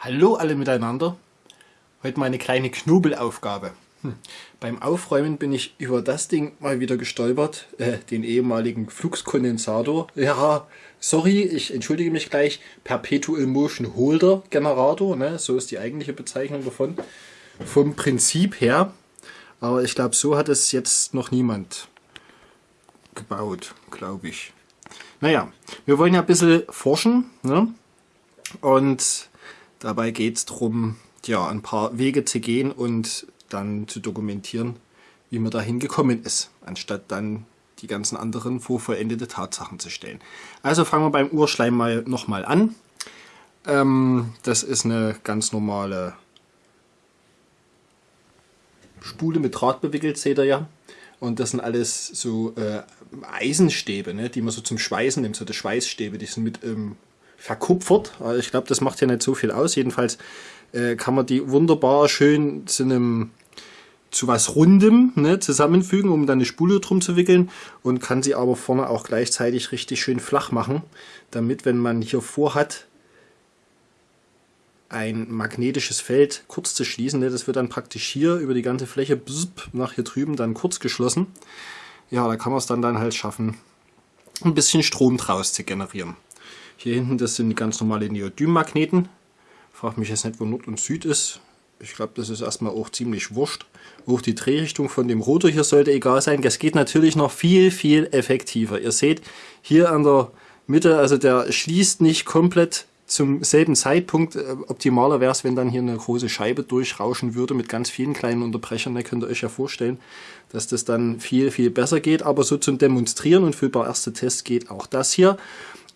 Hallo alle miteinander. Heute mal eine kleine Knobelaufgabe. Hm. Beim Aufräumen bin ich über das Ding mal wieder gestolpert, äh, den ehemaligen Fluxkondensator. Ja, sorry, ich entschuldige mich gleich. Perpetual Motion Holder Generator, ne? so ist die eigentliche Bezeichnung davon. Vom Prinzip her. Aber ich glaube, so hat es jetzt noch niemand gebaut, glaube ich. Naja, wir wollen ja ein bisschen forschen. Ne? Und Dabei geht es darum, ja, ein paar Wege zu gehen und dann zu dokumentieren, wie man dahin gekommen ist, anstatt dann die ganzen anderen vor vollendete Tatsachen zu stellen. Also fangen wir beim Urschleim mal nochmal an. Ähm, das ist eine ganz normale Spule mit Draht bewickelt, seht ihr ja. Und das sind alles so äh, Eisenstäbe, ne, die man so zum Schweißen nimmt, so die Schweißstäbe, die sind mit ähm, verkupfert. Also ich glaube, das macht ja nicht so viel aus. Jedenfalls äh, kann man die wunderbar schön zu einem zu was Rundem ne, zusammenfügen, um dann eine Spule drum zu wickeln und kann sie aber vorne auch gleichzeitig richtig schön flach machen, damit, wenn man hier vorhat, ein magnetisches Feld kurz zu schließen, ne, das wird dann praktisch hier über die ganze Fläche nach hier drüben dann kurz geschlossen. Ja, da kann man es dann, dann halt schaffen, ein bisschen Strom draus zu generieren. Hier hinten, das sind ganz normale Neodym-Magneten. Frag mich jetzt nicht, wo Nord und Süd ist. Ich glaube, das ist erstmal auch ziemlich wurscht. Auch die Drehrichtung von dem Rotor hier sollte egal sein. Das geht natürlich noch viel, viel effektiver. Ihr seht hier an der Mitte, also der schließt nicht komplett zum selben Zeitpunkt. Äh, optimaler wäre es, wenn dann hier eine große Scheibe durchrauschen würde mit ganz vielen kleinen Unterbrechern. Da könnt ihr euch ja vorstellen, dass das dann viel, viel besser geht. Aber so zum Demonstrieren und für ein paar erste Tests geht auch das hier.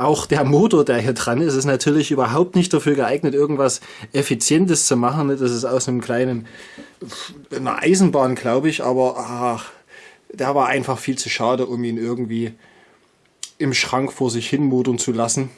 Auch der Motor, der hier dran ist, ist natürlich überhaupt nicht dafür geeignet, irgendwas Effizientes zu machen. Das ist aus einem kleinen, einer Eisenbahn, glaube ich, aber ach, der war einfach viel zu schade, um ihn irgendwie im Schrank vor sich hin motoren zu lassen.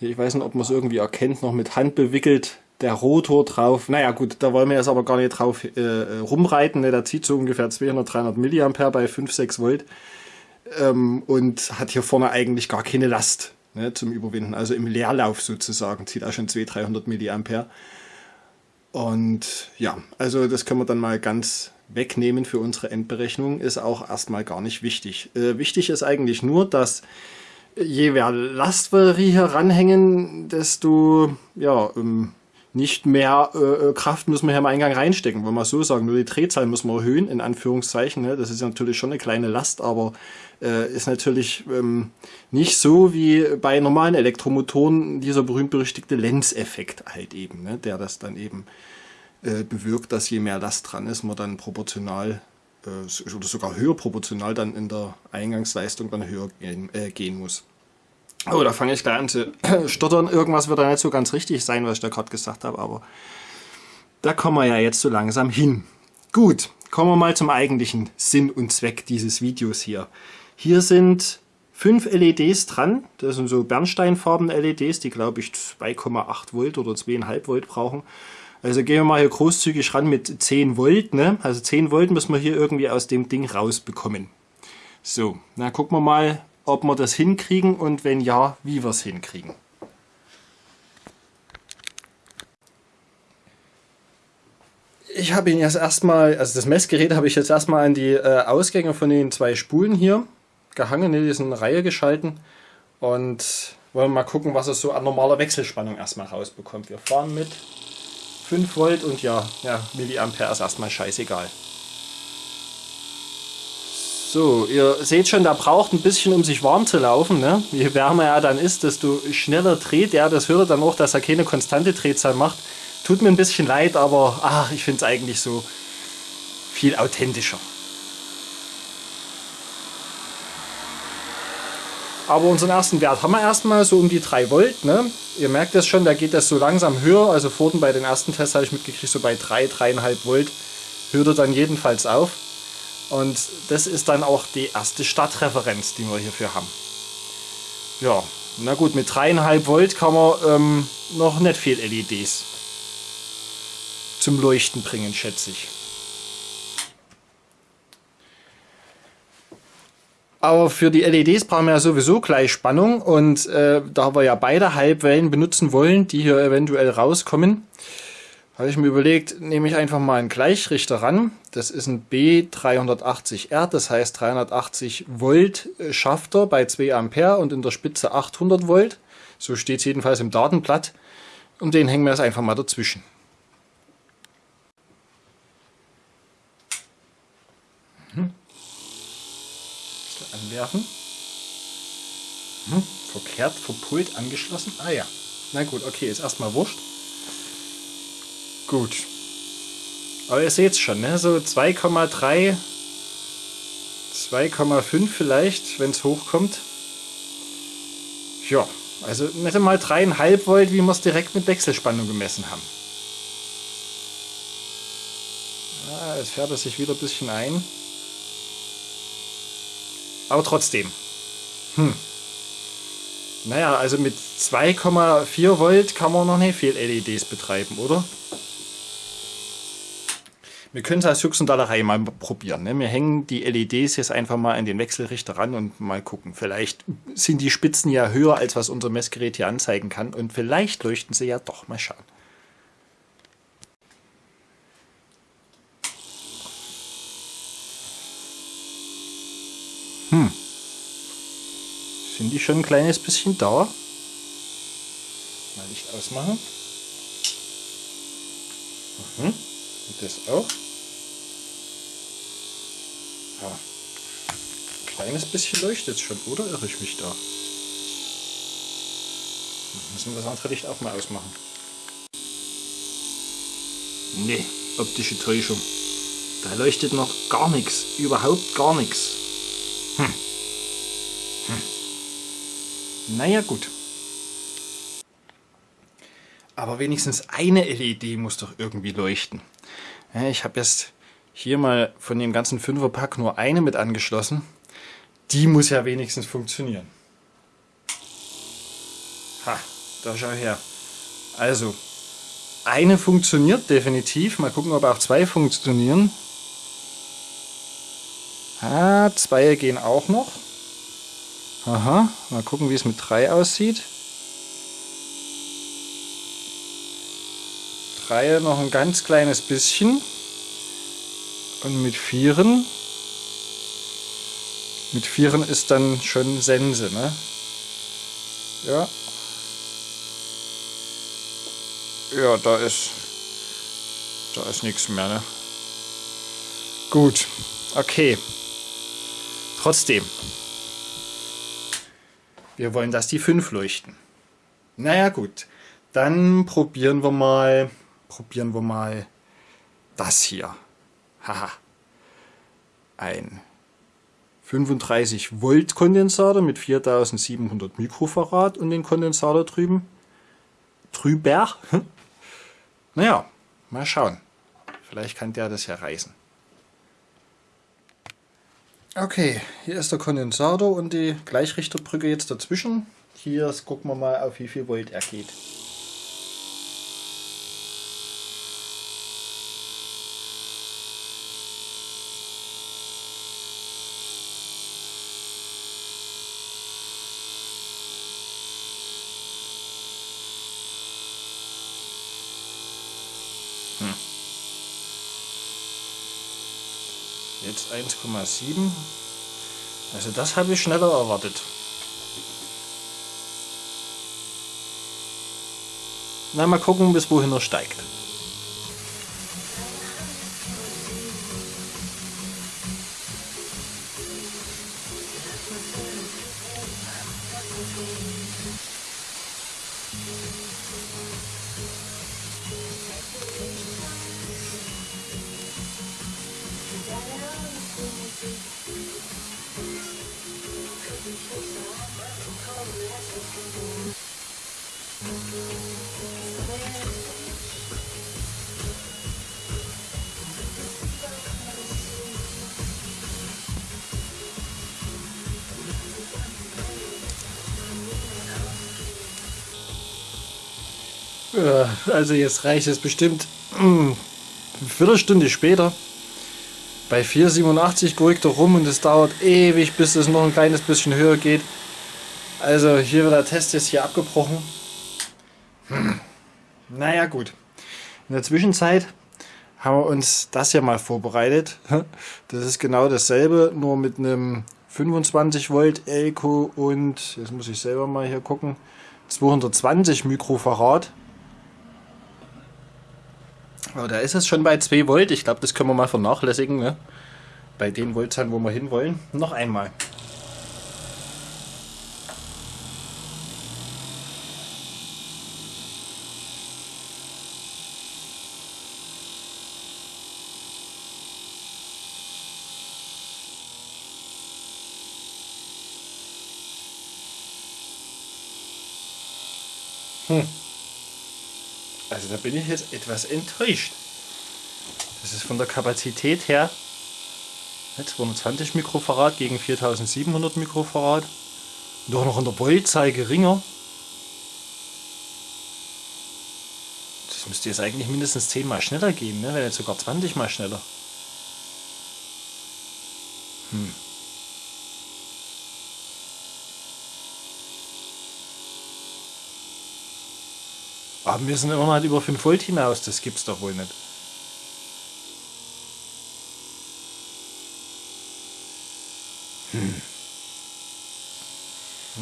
Ich weiß nicht, ob man es irgendwie erkennt, noch mit Hand bewickelt, der Rotor drauf. Naja gut, da wollen wir jetzt aber gar nicht drauf äh, rumreiten. Ne? Der zieht so ungefähr 200, 300 Milliampere bei 5, 6 Volt ähm, und hat hier vorne eigentlich gar keine Last ne, zum Überwinden. Also im Leerlauf sozusagen zieht auch schon 200, 300 Milliampere. Und ja, also das können wir dann mal ganz wegnehmen für unsere Endberechnung, ist auch erstmal gar nicht wichtig. Äh, wichtig ist eigentlich nur, dass je mehr Last wir hier ranhängen, desto ja, ähm, nicht mehr äh, äh, Kraft müssen wir hier im Eingang reinstecken, wollen wir so sagen. Nur die Drehzahl müssen wir erhöhen, in Anführungszeichen. Ne? Das ist natürlich schon eine kleine Last, aber äh, ist natürlich ähm, nicht so wie bei normalen Elektromotoren dieser berühmt-berüchtigte Lenz-Effekt halt eben, ne? der das dann eben äh, bewirkt, dass je mehr Last dran ist, man dann proportional äh, oder sogar höher proportional dann in der Eingangsleistung dann höher gehen, äh, gehen muss. Oh, da fange ich gleich an zu stottern. Irgendwas wird da nicht so ganz richtig sein, was ich da gerade gesagt habe, aber da kommen wir ja jetzt so langsam hin. Gut, kommen wir mal zum eigentlichen Sinn und Zweck dieses Videos hier. Hier sind fünf LEDs dran. Das sind so bernsteinfarben LEDs, die glaube ich 2,8 Volt oder 2,5 Volt brauchen. Also gehen wir mal hier großzügig ran mit 10 Volt. Ne? Also 10 Volt müssen wir hier irgendwie aus dem Ding rausbekommen. So, na gucken wir mal, ob wir das hinkriegen und wenn ja, wie wir es hinkriegen. Ich habe ihn jetzt erstmal, also das Messgerät habe ich jetzt erstmal an die äh, Ausgänge von den zwei Spulen hier gehangen, in diesen Reihe geschalten und wollen mal gucken, was es so an normaler Wechselspannung erstmal rausbekommt. Wir fahren mit 5 Volt und ja, ja Milliampere ist erstmal scheißegal. So, ihr seht schon, der braucht ein bisschen, um sich warm zu laufen. Ne? Je wärmer er dann ist, desto schneller dreht er. Das hört ihr dann auch, dass er keine konstante Drehzahl macht. Tut mir ein bisschen leid, aber ach, ich finde es eigentlich so viel authentischer. Aber unseren ersten Wert haben wir erstmal so um die 3 Volt. Ne? Ihr merkt das schon, da geht das so langsam höher. Also vorhin bei den ersten Tests habe ich mitgekriegt, so bei 3, 3,5 Volt hört er dann jedenfalls auf. Und das ist dann auch die erste Stadtreferenz, die wir hierfür haben. Ja, na gut, mit 3,5 Volt kann man ähm, noch nicht viel LEDs zum Leuchten bringen, schätze ich. Aber für die LEDs brauchen wir ja sowieso Gleichspannung und äh, da wir ja beide Halbwellen benutzen wollen, die hier eventuell rauskommen, habe ich mir überlegt, nehme ich einfach mal einen Gleichrichter ran. Das ist ein B380R, das heißt 380 Volt Schafter bei 2 Ampere und in der Spitze 800 Volt. So steht es jedenfalls im Datenblatt. Und den hängen wir jetzt einfach mal dazwischen. Mhm. Anwerfen. Mhm. Verkehrt, verpult, angeschlossen. Ah ja. Na gut, okay, ist erstmal wurscht. Gut. Aber ihr seht es schon, ne? so 2,3, 2,5 vielleicht, wenn es hochkommt. Ja, also nicht mal 3,5 Volt, wie wir es direkt mit Wechselspannung gemessen haben. Ah, jetzt fährt er sich wieder ein bisschen ein. Aber trotzdem. Hm. Naja, also mit 2,4 Volt kann man noch nicht viel LEDs betreiben, oder? Wir können es als Juxendallerei mal probieren. Ne? Wir hängen die LEDs jetzt einfach mal an den Wechselrichter ran und mal gucken. Vielleicht sind die Spitzen ja höher, als was unser Messgerät hier anzeigen kann. Und vielleicht leuchten sie ja doch. Mal schauen. Hm. Sind die schon ein kleines bisschen da? Mal Licht ausmachen. Mhm. Und das auch. Ja. Ein kleines bisschen leuchtet es schon, oder irre ich mich da? Müssen wir das andere Licht auch mal ausmachen. Nee, optische Täuschung. Da leuchtet noch gar nichts, überhaupt gar nichts. Hm. Hm. Naja gut. Aber wenigstens eine LED muss doch irgendwie leuchten. Ich habe jetzt hier mal von dem ganzen Fünferpack nur eine mit angeschlossen. Die muss ja wenigstens funktionieren. Ha, da schau her. Also, eine funktioniert definitiv. Mal gucken, ob auch zwei funktionieren. Ah, zwei gehen auch noch. Aha, mal gucken, wie es mit drei aussieht. Drei noch ein ganz kleines bisschen. Und mit Vieren, mit Vieren ist dann schon Sense, ne? Ja. Ja, da ist, da ist nichts mehr, ne? Gut, okay. Trotzdem. Wir wollen, dass die 5 leuchten. Naja, gut. Dann probieren wir mal, probieren wir mal das hier. Haha. Ein 35 Volt Kondensator mit 4700 Mikrofarad und den Kondensator drüben. Drüber. Naja, mal schauen. Vielleicht kann der das ja reißen. Okay, hier ist der Kondensator und die Gleichrichterbrücke jetzt dazwischen. Hier gucken wir mal, auf wie viel Volt er geht. Jetzt 1,7. Also das habe ich schneller erwartet. Na, mal gucken, bis wohin er steigt. Also jetzt reicht es bestimmt hm, eine Viertelstunde später. Bei 4,87 gurkt er rum und es dauert ewig, bis es noch ein kleines bisschen höher geht. Also hier wird der Test jetzt hier abgebrochen. Hm. Naja gut. In der Zwischenzeit haben wir uns das hier mal vorbereitet. Das ist genau dasselbe, nur mit einem 25 Volt Elko und, jetzt muss ich selber mal hier gucken, 220 Mikrofarad. Aber da ist es schon bei 2 Volt. Ich glaube, das können wir mal vernachlässigen. Ne? Bei den Voltzahlen, wo wir hinwollen. Noch einmal. Hm. Also da bin ich jetzt etwas enttäuscht. Das ist von der Kapazität her 220 Mikrofarad gegen 4700 Mikrofarad. Doch noch in der Voltzahl geringer. Das müsste jetzt eigentlich mindestens 10 mal schneller gehen, ne? wenn jetzt sogar 20 mal schneller. Hm. Aber wir sind immer noch über 5 Volt hinaus, das gibt's doch wohl nicht. Hm.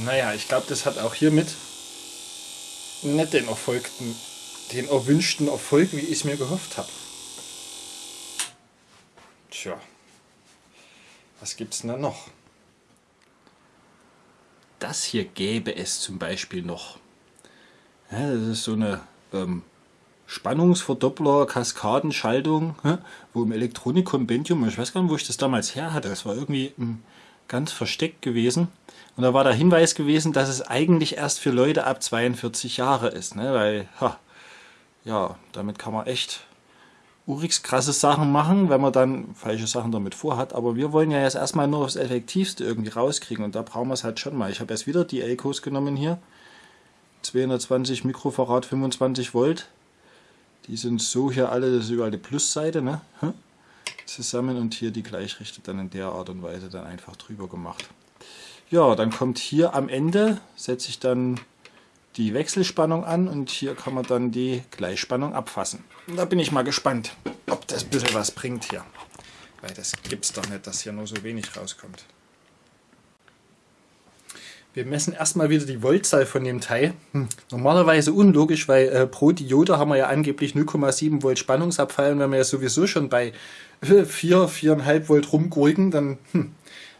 Naja, ich glaube, das hat auch hiermit nicht den erfolgten, den erwünschten Erfolg, wie ich es mir gehofft habe. Tja, was gibt's denn da noch? Das hier gäbe es zum Beispiel noch. Ja, das ist so eine ähm, Spannungsverdoppler, Kaskadenschaltung, ja, wo im Elektronik-Kompendium, ich weiß gar nicht, wo ich das damals her hatte, das war irgendwie ähm, ganz versteckt gewesen. Und da war der Hinweis gewesen, dass es eigentlich erst für Leute ab 42 Jahre ist, ne? weil, ha, ja, damit kann man echt urix krasse Sachen machen, wenn man dann falsche Sachen damit vorhat. Aber wir wollen ja jetzt erstmal nur das Effektivste irgendwie rauskriegen und da brauchen wir es halt schon mal. Ich habe jetzt wieder die Elkos genommen hier 220 Mikrofarad, 25 Volt. Die sind so hier alle, das ist überall die Plusseite, ne? zusammen und hier die Gleichrichter dann in der Art und Weise dann einfach drüber gemacht. Ja, dann kommt hier am Ende, setze ich dann die Wechselspannung an und hier kann man dann die Gleichspannung abfassen. Und da bin ich mal gespannt, ob das ein bisschen was bringt hier. Weil das gibt es doch nicht, dass hier nur so wenig rauskommt. Wir messen erstmal wieder die Voltzahl von dem Teil. Hm. Normalerweise unlogisch, weil äh, pro Diode haben wir ja angeblich 0,7 Volt Spannungsabfall und wenn wir ja sowieso schon bei 4, 4,5 Volt rumgurken, dann hm.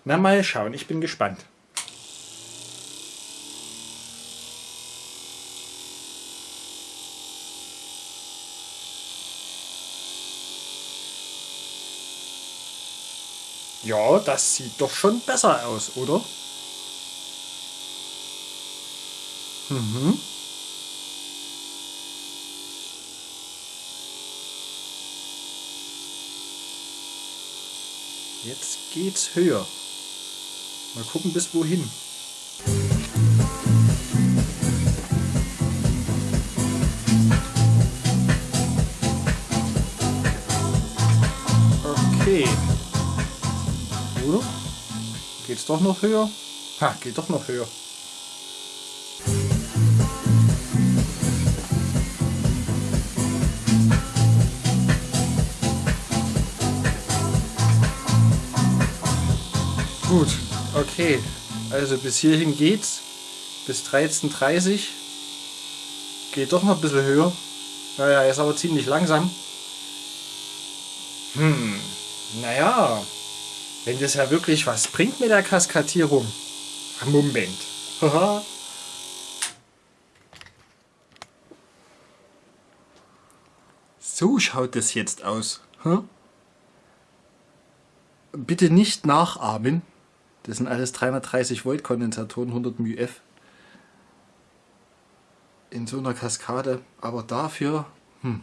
na mal schauen, ich bin gespannt. Ja, das sieht doch schon besser aus, oder? Mhm. Jetzt geht's höher. Mal gucken bis wohin. Okay. Oder? Geht's doch noch höher? Ha, geht doch noch höher. Gut, okay. Also bis hierhin geht's. Bis 13.30 Geht doch noch ein bisschen höher. Naja, ist aber ziemlich langsam. Hm, naja. Wenn das ja wirklich was bringt mit der Kaskadierung. Moment. so schaut das jetzt aus. Bitte nicht nachahmen. Das sind alles 330 Volt Kondensatoren, 100 μF. In so einer Kaskade. Aber dafür, hm,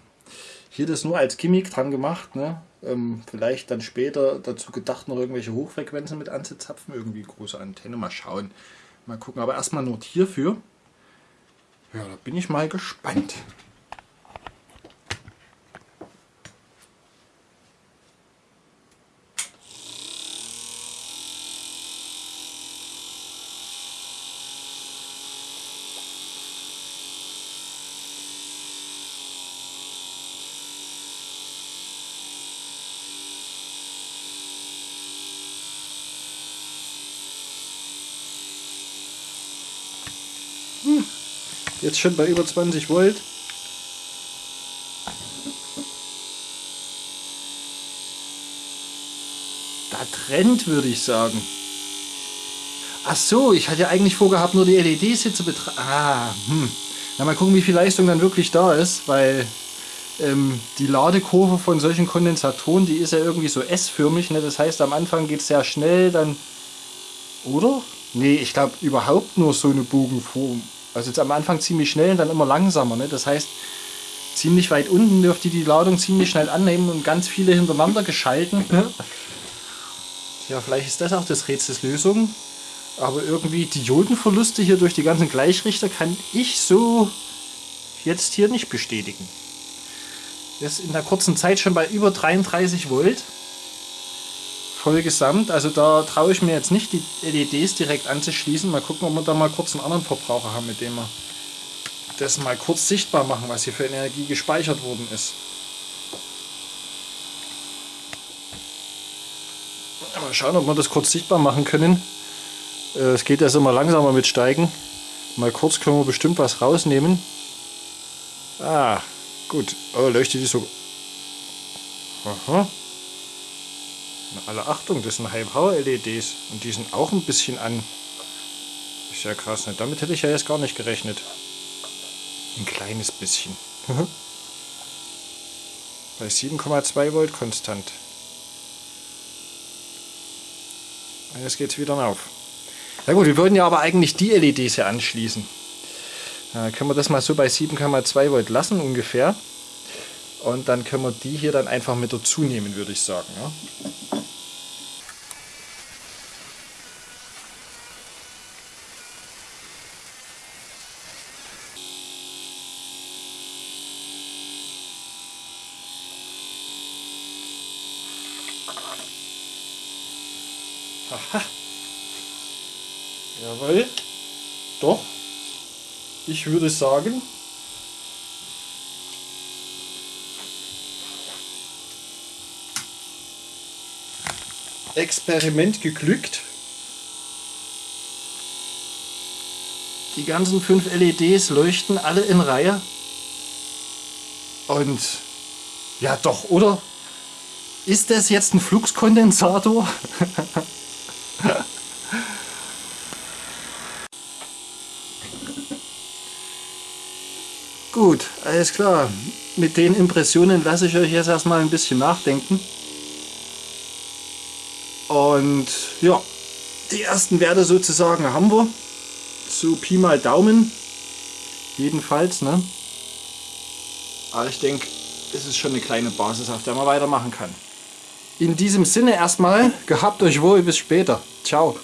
hier das nur als Gimmick dran gemacht. Ne? Ähm, vielleicht dann später dazu gedacht, noch irgendwelche Hochfrequenzen mit anzuzapfen. Irgendwie große Antenne, mal schauen. Mal gucken, aber erstmal nur hierfür. Ja, da bin ich mal gespannt. Jetzt schon bei über 20 Volt. Da trennt, würde ich sagen. Ach so, ich hatte ja eigentlich vorgehabt, nur die LEDs hier zu betrachten. Ah, hm. Na, mal gucken, wie viel Leistung dann wirklich da ist, weil ähm, die Ladekurve von solchen Kondensatoren, die ist ja irgendwie so S-förmig. Ne? Das heißt, am Anfang geht es sehr schnell, dann... Oder? Nee, ich glaube überhaupt nur so eine Bogenform. Also jetzt am Anfang ziemlich schnell und dann immer langsamer. Ne? Das heißt, ziemlich weit unten dürfte die Ladung ziemlich schnell annehmen und ganz viele hintereinander geschalten. Ja, vielleicht ist das auch das Rätsels Lösung. Aber irgendwie Diodenverluste hier durch die ganzen Gleichrichter kann ich so jetzt hier nicht bestätigen. Das ist in der kurzen Zeit schon bei über 33 Volt voll gesamt. Also da traue ich mir jetzt nicht die LEDs direkt anzuschließen. Mal gucken, ob wir da mal kurz einen anderen Verbraucher haben, mit dem wir das mal kurz sichtbar machen, was hier für Energie gespeichert worden ist. Mal schauen, ob wir das kurz sichtbar machen können. Äh, es geht jetzt immer langsamer mit Steigen. Mal kurz können wir bestimmt was rausnehmen. Ah, gut. Oh, leuchtet die so. Aha. Na, alle Achtung, das sind High-Power-LEDs. Und die sind auch ein bisschen an. Ist ja krass, ne? Damit hätte ich ja jetzt gar nicht gerechnet. Ein kleines bisschen. Bei 7,2 Volt konstant. Jetzt geht es wieder auf. Na gut, wir wollten ja aber eigentlich die LEDs hier anschließen. Dann können wir das mal so bei 7,2 Volt lassen ungefähr. Und dann können wir die hier dann einfach mit dazu nehmen, würde ich sagen. Ja. Aha. Jawohl. Doch. Ich würde sagen, Experiment geglückt. Die ganzen fünf LEDs leuchten alle in Reihe. Und ja doch, oder? Ist das jetzt ein Fluxkondensator? Gut, alles klar. Mit den Impressionen lasse ich euch jetzt erstmal ein bisschen nachdenken. Und ja, die ersten Werte sozusagen haben wir. So Pi mal Daumen. Jedenfalls, ne? Aber ich denke, es ist schon eine kleine Basis, auf der man weitermachen kann. In diesem Sinne erstmal, gehabt euch wohl, bis später. Ciao.